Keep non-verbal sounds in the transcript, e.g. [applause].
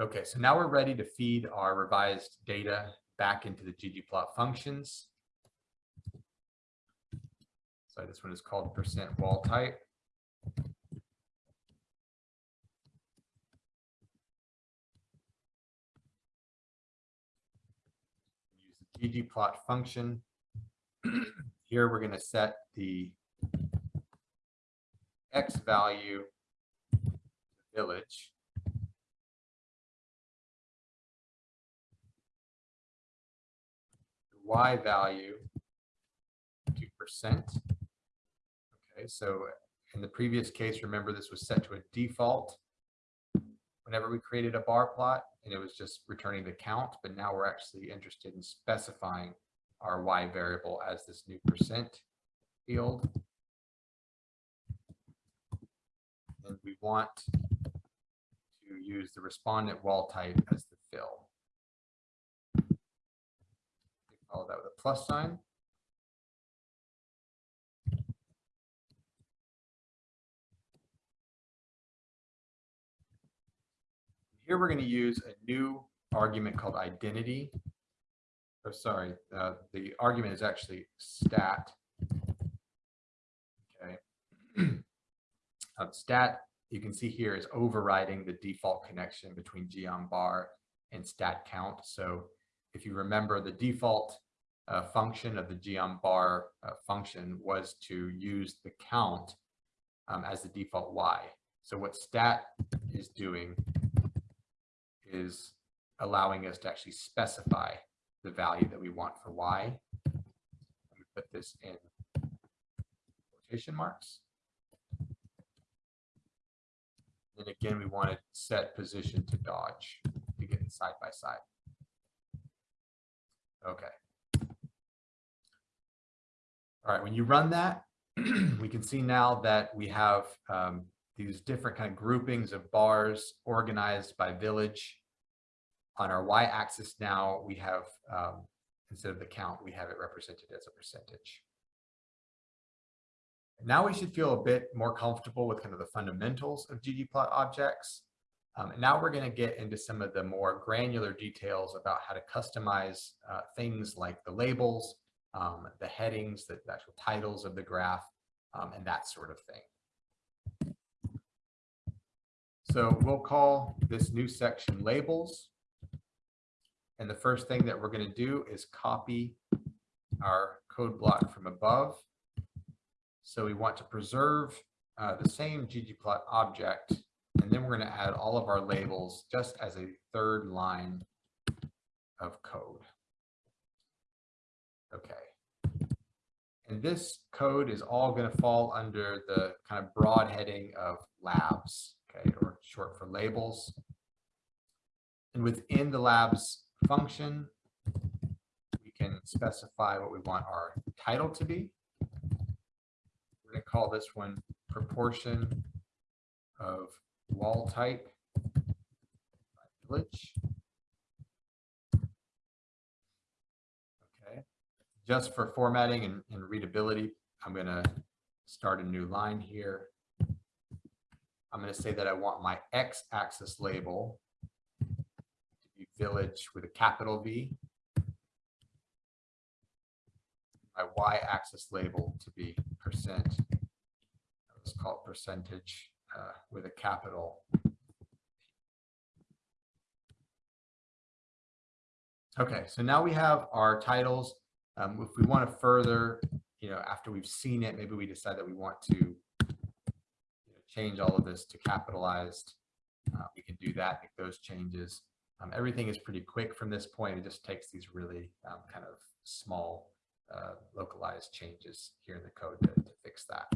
Okay, so now we're ready to feed our revised data back into the ggplot functions. So this one is called percent wall type. Use the ggplot function. [clears throat] Here we're going to set the x value village. Y value to percent. Okay, so in the previous case, remember this was set to a default whenever we created a bar plot and it was just returning the count, but now we're actually interested in specifying our Y variable as this new percent field. And we want to use the respondent wall type as the fill. Follow that with a plus sign. Here we're going to use a new argument called identity. Oh, sorry, uh, the argument is actually stat. Okay. [clears throat] um, stat, you can see here is overriding the default connection between geom bar and stat count. So if you remember the default uh, function of the geom bar uh, function was to use the count um, as the default y. So what stat is doing is allowing us to actually specify the value that we want for y. Let me put this in quotation marks. And again, we want to set position to dodge to get it side by side. Okay. All right, when you run that, [clears throat] we can see now that we have um, these different kind of groupings of bars organized by village. On our y-axis now, we have, um, instead of the count, we have it represented as a percentage. Now we should feel a bit more comfortable with kind of the fundamentals of ggplot objects. Um, now we're going to get into some of the more granular details about how to customize uh, things like the labels, um, the headings, the, the, actual titles of the graph, um, and that sort of thing. So we'll call this new section labels. And the first thing that we're going to do is copy our code block from above. So we want to preserve uh, the same ggplot object and then we're going to add all of our labels just as a third line of code. Okay. And this code is all going to fall under the kind of broad heading of labs, okay, or short for labels. And within the labs function, we can specify what we want our title to be. We're going to call this one proportion of wall type village. Okay, just for formatting and, and readability, I'm going to start a new line here. I'm going to say that I want my x-axis label to be village with a capital V. My y-axis label to be percent. Let's call it percentage uh, with a capital. Okay, so now we have our titles. Um, if we want to further, you know, after we've seen it, maybe we decide that we want to you know, change all of this to capitalized. Uh, we can do that, make those changes. Um, everything is pretty quick from this point. It just takes these really um, kind of small uh, localized changes here in the code to, to fix that.